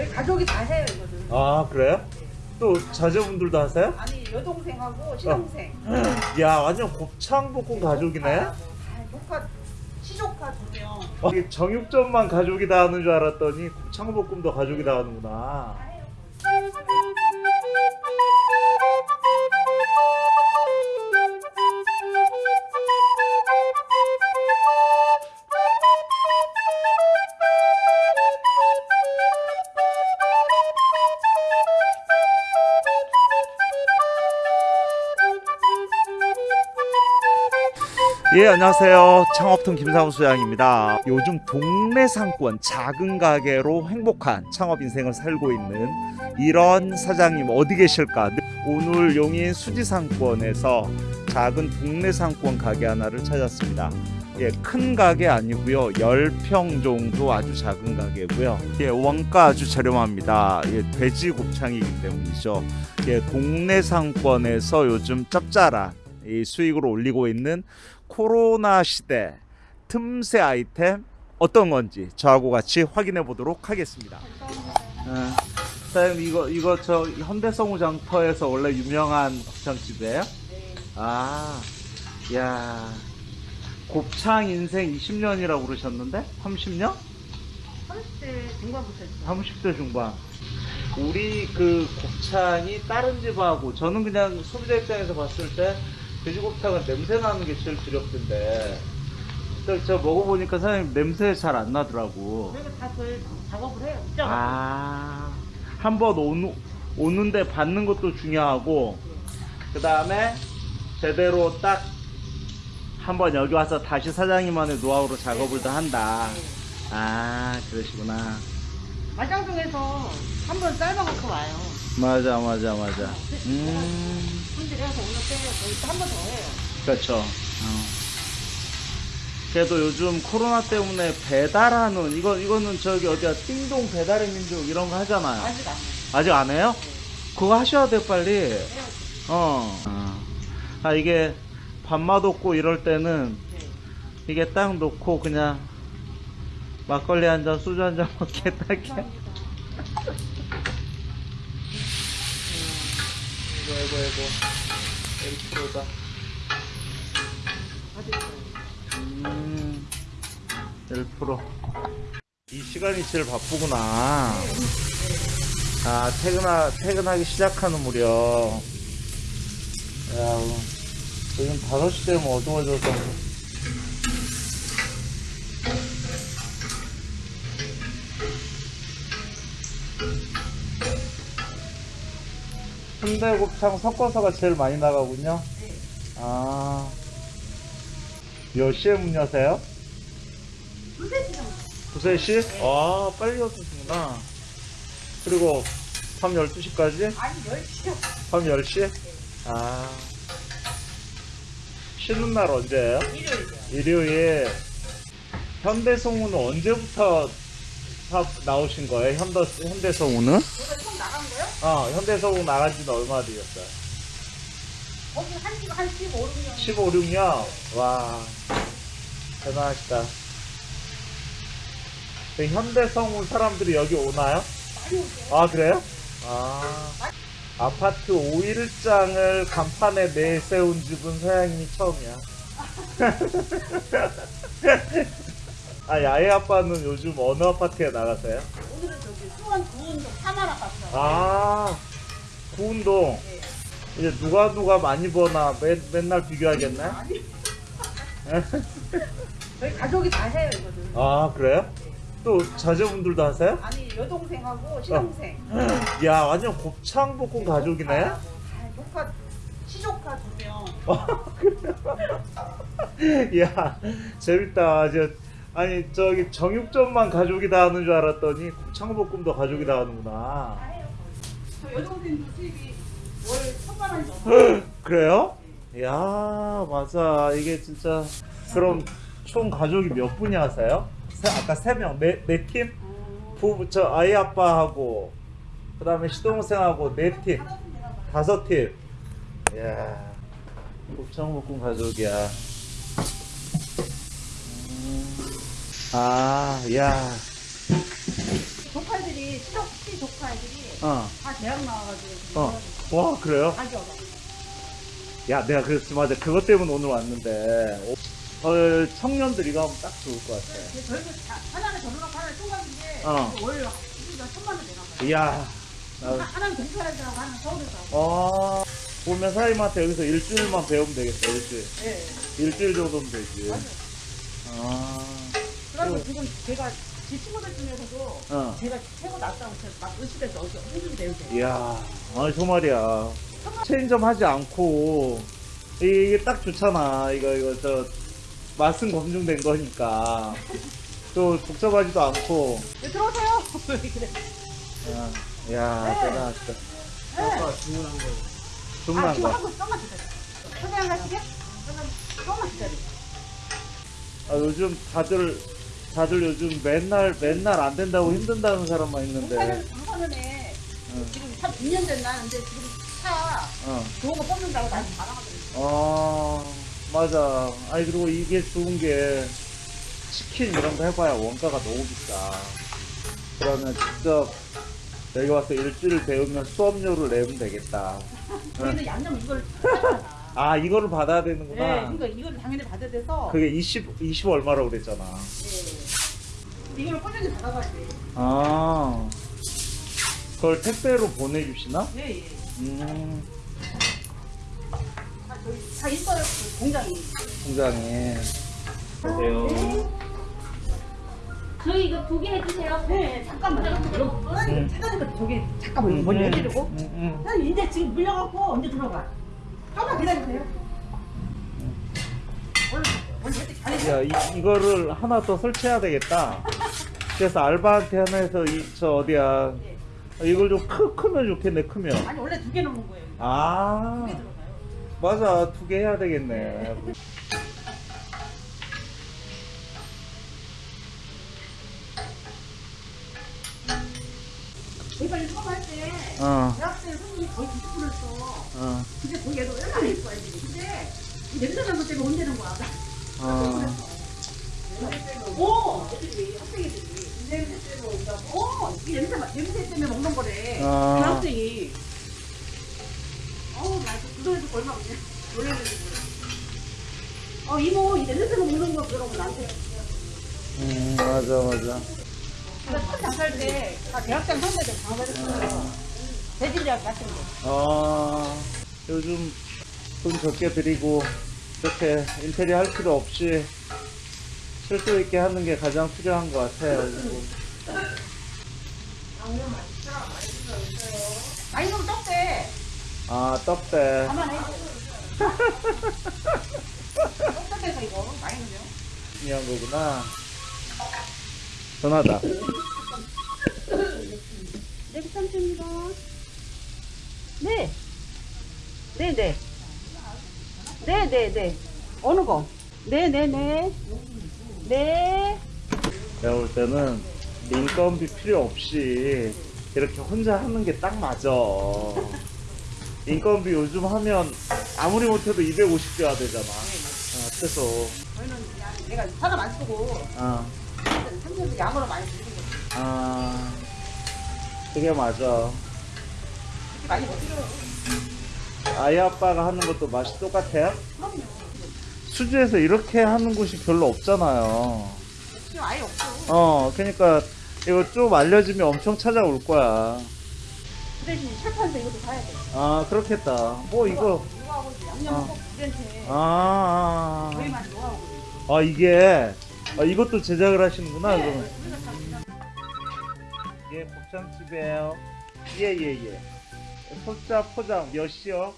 저희 가족이 다 해요 이거는. 아 그래요? 또 자제분들도 하세요? 아니 여동생하고 시동생. 야 완전 곱창 볶음 가족이네. 아, 조카 시조카 두 명. 어, 정육점만 가족이 다 하는 줄 알았더니 곱창 볶음도 가족이 다 하는구나. 예 안녕하세요. 창업통 김상우 소장입니다. 요즘 동네 상권 작은 가게로 행복한 창업 인생을 살고 있는 이런 사장님 어디 계실까? 오늘 용인 수지 상권에서 작은 동네 상권 가게 하나를 찾았습니다. 예, 큰 가게 아니고요. 10평 정도 아주 작은 가게고요. 예, 원가 아주 저렴합니다. 예, 돼지 곱창이기 때문이죠. 예, 동네 상권에서 요즘 짭짤한 이 수익을 올리고 있는 코로나 시대 틈새 아이템 어떤 건지 저하고 같이 확인해 보도록 하겠습니다. 어, 사장님 이거 이거 저 현대성우 장터에서 원래 유명한 곱창집이에요? 아, 야 곱창 인생 20년이라고 그러셨는데 30년? 30대 중반부터 했어요. 30대 중반. 우리 그 곱창이 다른 집하고 저는 그냥 소비자 입장에서 봤을 때 돼지곱창은 냄새 나는 게 제일 두렵던데 저, 저 먹어보니까 사장님 냄새 잘 안 나더라고. 저희가 다 저희 작업을 해요. 아, 한번 오는, 오는데 받는 것도 중요하고, 그 다음에 제대로 딱 한번 여기 와서 다시 사장님만의 노하우로 작업을 더 한다. 아, 그러시구나. 마장 중에서 한번 삶아갖고 와요. 맞아, 맞아, 맞아. 음. 손질해서 오늘 빼요. 저희 또한번 더 해요. 그렇죠. 어. 그래도 요즘 코로나 때문에 배달하는 이거 이거는 저기 어디야 띵동 배달의 민족 이런 거 하잖아요. 아직 안 해요. 아직 안 해요? 그거 하셔야 돼 빨리. 해요. 어. 아 이게 밥맛 없고 이럴 때는 네. 이게 딱 놓고 그냥 막걸리 한 잔, 소주 한 잔 먹게 딱해. 감 이거 이거 1kg다. 맛있어요. 음, 1%. 이 시간이 제일 바쁘구나. 아, 퇴근하, 퇴근하기 시작하는 무렵. 야, 요즘 5시 되면 어두워져서. 순대 곱창 섞어서가 제일 많이 나가군요. 네. 아, 몇 시에 문 여세요? 두세 시? 아, 빨리 오시구나. 그리고 밤 12시까지? 아니 10시요. 밤 10시? 아. 쉬는 날 언제예요? 일요일이요. 일요일. 현대성우는 언제부터 사- 나오신 거예요? 현대, 현대성우는? 제가 처음 나간 거요? 어, 현대성우 나간 지는 얼마나 되셨어요? 거기 한 시간 한 15, 16년. 15, 16년? 와, 대단하시다. 그 현대성우 사람들이 여기 오나요? 많이 오세요. 아, 그래요? 아, 아파트 5일장을 간판에 내세운 집은 사장님이 처음이야. 아, 야외 아빠는 요즘 어느 아파트에 나가세요? 오늘은 저기 수원 구운동 사마라 갔어요. 아, 구운동. 네. 이제 누가 누가 많이 버나 맨, 맨날 비교하겠네? 아니. 저희 가족이 다 해요 이거는. 아, 그래요? 또 자제분들도 하세요? 아니 여동생하고 시동생. 야, 완전 곱창 볶음 가족이네? 아, 조카 시조카 두 명. 야, 재밌다. 저, 아니, 저기 정육점만 가족이 다 하는 줄 알았더니 곱창 볶음도 가족이 다 하는구나. 거의. 저 여동생도 수입이 월 천만 원이 넘어요. 그래요? 야, 맞아. 이게 진짜. 그럼 총 가족이 몇 분이 하세요? 세- 아까 세 명, 네, 네 팀? 음, 부부, 저 아이 아빠하고, 그 다음에 시동생하고 네 팀, 하나뿐이나 봐요. 다섯 팀. 이야, 곱창볶음 가족이야. 음. 아, 야, 조카들이 시- 아이들이 어. 다 대학 나와가지고 어. 와 그래요? 얻어. 야 내가 그랬지 맞아 그것 때문에 오늘 왔는데 어, 청년들 이거 하면 딱 좋을 것 같아 저희도 다- 하나는 전화가 하나는 총각인데 어. 월 우리가 천만 원 봐요. 이야 하- 나, 하나는 동사람들하고 하나는 서울에서 하고. 어 보면 사장님한테 여기서 일주일만 배우면 되겠다 일주일 네. 일주일 정도면 되지 맞아요. 아 그래서 지금 제가 제 친구들 중에서도 어. 제가 최고 낫다고 막 의식해서 어디 홍준이 배우세요. 이야 아니 저 말이야 체인점 하지 않고 이게 딱 좋잖아 이거 이거 저 맛은 검증된 거니까 또 복잡하지도 않고 네, 들어오세요. 그래. 야, 야 대단하다 네. 주문한 거. 아, 주문한 지금 거 한번 조금만 기다려. 선생님 가시게? 조금만 기다려. 아, 요즘 다들 다들 요즘 맨날 맨날 안 된다고 힘든다는 사람만 있는데 응. 지금 한 2년 됐나? 근데 지금 차 어. 좋은 거 뽑는다고 나한테 자랑하더라고. 어 맞아 아니 그리고 이게 좋은 게 치킨 이런 거 해봐야 원가가 너무 비싸 그러면 직접 여기 와서 일주일 배우면 수업료를 내면 되겠다 저희는 양념 이걸 하잖아. 아 이거를 받아야 네, 되는구나 그러니까 이걸 당연히 받아야 돼서 그게 20, 20 얼마라고 그랬잖아 네. 이걸 꾸준히 받아가야 돼. 아 그걸 택배로 보내주시나? 네, 예. 음다 저희 다 있어요 그 공장이. 공장에 안녕하세요. 저희 이거 두 개 해주세요. 네, 잠깐만. 여러분, 음. 저기 잠깐만 먼저 해드리고. 음, 음. 이제 지금 물려갖고 언제 들어가? 조금만 기다리세요. 잘해요. 야, 이, 이거를 하나 더 설치해야 되겠다. 그래서 알바한테 하나 해서 이, 저 어디야. 예. 이걸 좀 크, 크면 좋겠네, 크면. 아니 원래 두 개 넣는 거예요. 아, 두개 들어가요. 맞아. 두 개 해야 되겠네. 처음 할 때, 어, 대학생 손님이 거의 90%였어. 어, 근데 거기 애들 얼마나 예뻐, 애들이. 근데 이 냄새 것 때문에 혼내는 거야. 어. 오! 학생애들이. 냄새 때문에 온다고? 어! 이 냄새, 마- 냄새 때문에 먹는 거래. 아. 그 학생이. 어우, 나 그거 해도 얼마 없네. 놀래가지고. 어, 이모, 이 냄새 때문에 먹는 거 그러고 나한테. 음, 맞아, 맞아. 대학생 선배들 장사했어요. 대진대학 같은 거. 어, 요즘 돈 적게 드리고, 이렇게 인테리어 할 필요 없이 실수 있게 하는 게 가장 필요한 것 같아요. 많이 좀 떡대. 아, 떡대. 가만해. 떡대에서 이거 많이 넣어요. 중요한 거구나. 전화다. 네, 부탁드립니다. 네. 네, 네. 네, 네, 네. 어느 거? 네, 네, 네. 네. 내가 볼 때는 인건비 필요 없이 이렇게 혼자 하는 게 딱 맞아. 인건비 요즘 하면 아무리 못해도 250 줘야 되잖아. 어, 최소. 저희는 그냥 내가 사람 안 쓰고 아, 삼성도 양으로 많이 드리는 거지. 아, 그게 맞아. 그렇게 많이 못 드려요. 아이 아빠가 하는 것도 맛이 똑같아요? 그럼요. 수주에서 이렇게 하는 곳이 별로 없잖아요. 지금 아예 없어. 어, 그러니까 이거 좀 알려지면 엄청 찾아올 거야. 그 대신 철판에서 이것도 사야 돼. 아, 그렇겠다. 뭐 이거 이거하고 양념은 어. 꼭 우리한테 아, 아, 저희만 노하우거든요. 아. 아, 이게 아, 이것도 제작을 하시는구나. 네, 그러면. 예, 곱창집이에요. 예, 예, 예. 소자 포장 몇 시요?